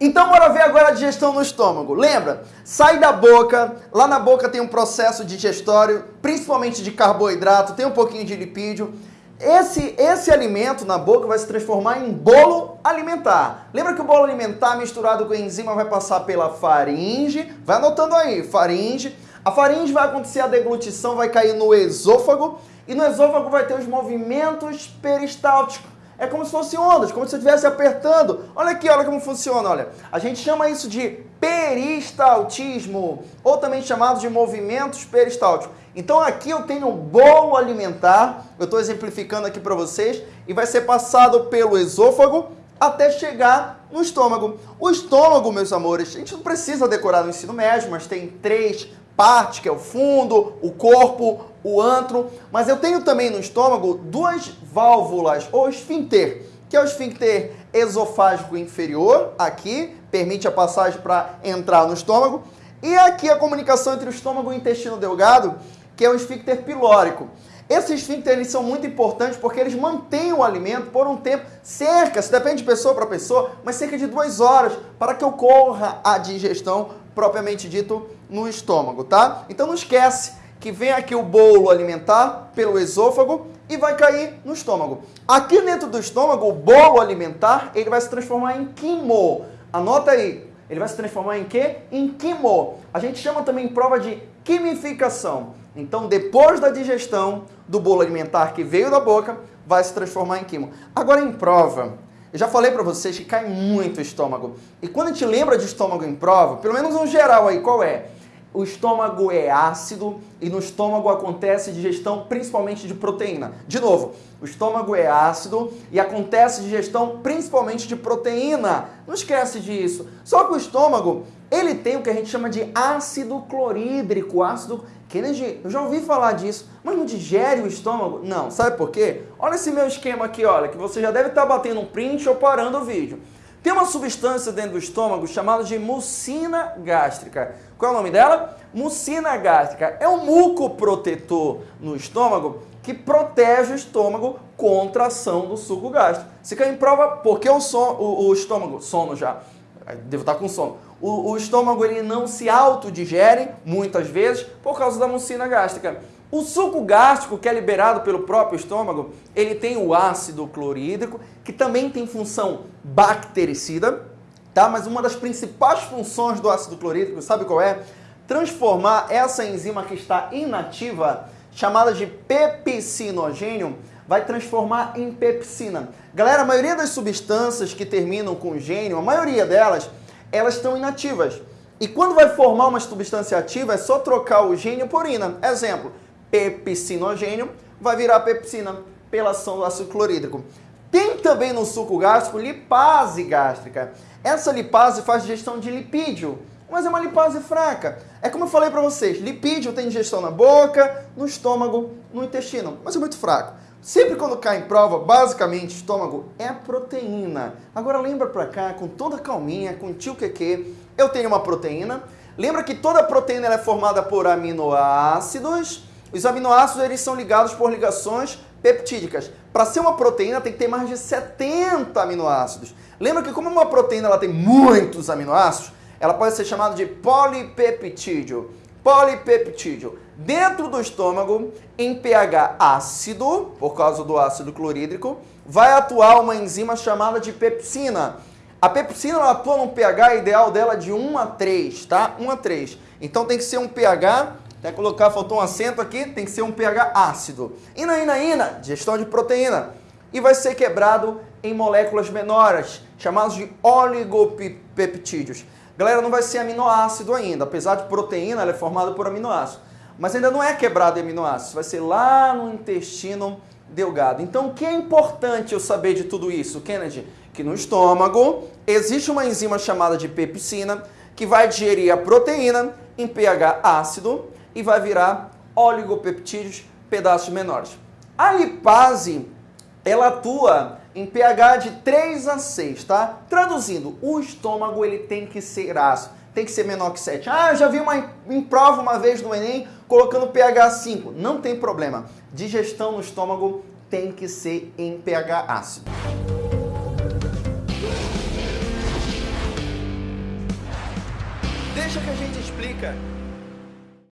Então bora ver agora a digestão no estômago. Lembra? Sai da boca, lá na boca tem um processo digestório, principalmente de carboidrato, tem um pouquinho de lipídio. Esse, esse alimento na boca vai se transformar em bolo alimentar. Lembra que o bolo alimentar misturado com enzima vai passar pela faringe? Vai anotando aí, faringe. A faringe vai acontecer a deglutição, vai cair no esôfago e no esôfago vai ter os movimentos peristálticos é como se fossem ondas, como se você estivesse apertando. Olha aqui, olha como funciona, olha. A gente chama isso de peristaltismo, ou também chamado de movimentos peristálticos. Então aqui eu tenho um bolo alimentar, eu estou exemplificando aqui para vocês, e vai ser passado pelo esôfago até chegar no estômago. O estômago, meus amores, a gente não precisa decorar no ensino médio, mas tem três parte, que é o fundo, o corpo, o antro, mas eu tenho também no estômago duas válvulas, ou esfíncter, que é o esfíncter esofágico inferior, aqui, permite a passagem para entrar no estômago, e aqui a comunicação entre o estômago e o intestino delgado, que é o esfíncter pilórico. Esses esfíncteres são muito importantes porque eles mantêm o alimento por um tempo, cerca, se depende de pessoa para pessoa, mas cerca de duas horas, para que ocorra a digestão propriamente dito no estômago, tá? Então não esquece que vem aqui o bolo alimentar pelo esôfago e vai cair no estômago. Aqui dentro do estômago, o bolo alimentar, ele vai se transformar em quimo. Anota aí, ele vai se transformar em quê? Em quimo. A gente chama também prova de quimificação. Então, depois da digestão do bolo alimentar que veio da boca, vai se transformar em quimo. Agora, em prova, eu já falei para vocês que cai muito o estômago. E quando a gente lembra de estômago em prova, pelo menos um geral aí, qual é? O estômago é ácido e no estômago acontece digestão principalmente de proteína. De novo, o estômago é ácido e acontece digestão principalmente de proteína. Não esquece disso. Só que o estômago, ele tem o que a gente chama de ácido clorídrico, ácido Kennedy, eu já ouvi falar disso, mas não digere o estômago? Não, sabe por quê? Olha esse meu esquema aqui, olha, que você já deve estar batendo um print ou parando o vídeo. Tem uma substância dentro do estômago chamada de mucina gástrica. Qual é o nome dela? Mucina gástrica. É um mucoprotetor no estômago que protege o estômago contra a ação do suco gástrico. Se cai em prova, porque o, son, o, o estômago, sono já, devo estar com sono, o, o estômago ele não se autodigere, muitas vezes, por causa da mucina gástrica. O suco gástrico, que é liberado pelo próprio estômago, ele tem o ácido clorídrico, que também tem função bactericida, tá? Mas uma das principais funções do ácido clorídrico, sabe qual é? Transformar essa enzima que está inativa, chamada de pepsinogênio, vai transformar em pepsina. Galera, a maioria das substâncias que terminam com gênio, a maioria delas, elas estão inativas. E quando vai formar uma substância ativa, é só trocar o gênio por ina. Exemplo, pepsinogênio vai virar pepsina pela ação do ácido clorídrico. Tem também no suco gástrico lipase gástrica. Essa lipase faz digestão de lipídio, mas é uma lipase fraca. É como eu falei para vocês, lipídio tem digestão na boca, no estômago, no intestino, mas é muito fraco. Sempre quando cai em prova, basicamente, estômago é proteína. Agora lembra pra cá, com toda calminha, com tio QQ, eu tenho uma proteína. Lembra que toda proteína é formada por aminoácidos. Os aminoácidos eles são ligados por ligações peptídicas. Para ser uma proteína tem que ter mais de 70 aminoácidos. Lembra que como uma proteína ela tem muitos aminoácidos, ela pode ser chamada de polipeptídeo. Polipeptídeo dentro do estômago, em pH ácido, por causa do ácido clorídrico, vai atuar uma enzima chamada de pepsina. A pepsina ela atua num pH ideal dela de 1 a 3, tá? 1 a 3. Então tem que ser um pH, até colocar, faltou um acento aqui, tem que ser um pH ácido. Ina, ina, ina, digestão de proteína. E vai ser quebrado em moléculas menores, chamadas de oligopeptídeos. Galera, não vai ser aminoácido ainda, apesar de proteína, ela é formada por aminoácido mas ainda não é quebrado em aminoácidos, vai ser lá no intestino delgado. Então, o que é importante eu saber de tudo isso, Kennedy? Que no estômago existe uma enzima chamada de pepsina que vai digerir a proteína em pH ácido e vai virar oligopeptídeos, pedaços menores. A lipase, ela atua em pH de 3 a 6, tá? Traduzindo, o estômago ele tem que ser ácido tem que ser menor que 7. Ah, eu já vi uma em prova uma vez no Enem colocando pH 5. Não tem problema. Digestão no estômago tem que ser em pH ácido. Deixa que a gente explica.